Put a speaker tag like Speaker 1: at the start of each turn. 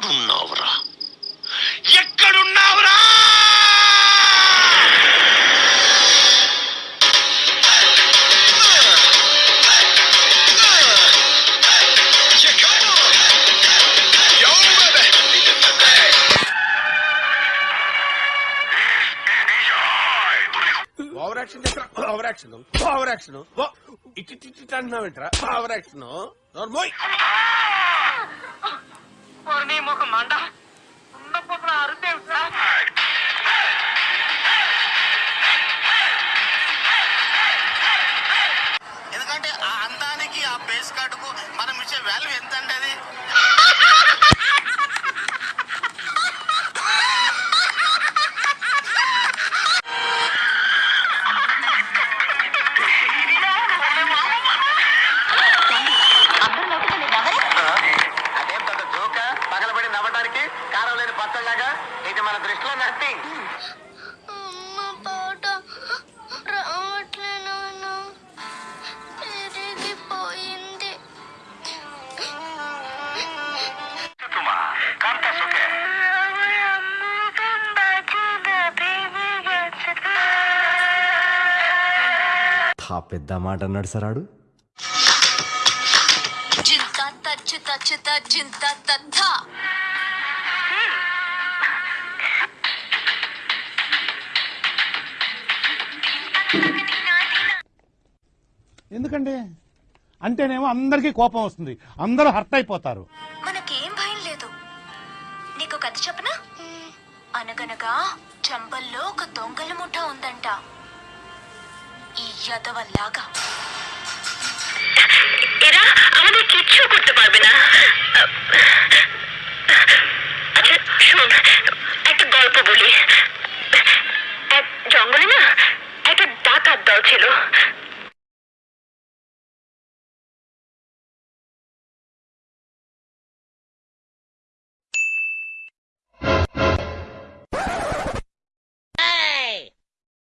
Speaker 1: ఎక్కడున్నావురా? ఎక్కడున్నావురా? Over action over action over action అంటున్నావేంట్రా? Over action నోర్మోయ్
Speaker 2: నీ ముఖం మంట ఉన్న పొద్దున
Speaker 3: ఎందుకంటే ఆ అందానికి ఆ బేస్ కార్డుకు మనం ఇచ్చే వాల్యూ ఎంత అండి అది? పచ్చళ్ళగా ఇది మన దృష్టిలో నథింగ్
Speaker 4: తా పెద్ద మాట అన్నాడు సరాడు
Speaker 5: చింత తచ్చు తచ్చు చింత తత్త
Speaker 6: ఎందుకండి? అంటేనేమో అందరికీ కోపం వస్తుంది. అందరూ హర్ట్ అయిపోతారు.
Speaker 5: మనకేం భయం లేదు. నీకు కథ చెప్పనా? అనగనగా చంపల్లో ఒక దొంగల ముఠ ఉందంట. ఈ యదవల్లాగా.
Speaker 2: একটা গল্প বলি এক জঙ্গলে না ছিল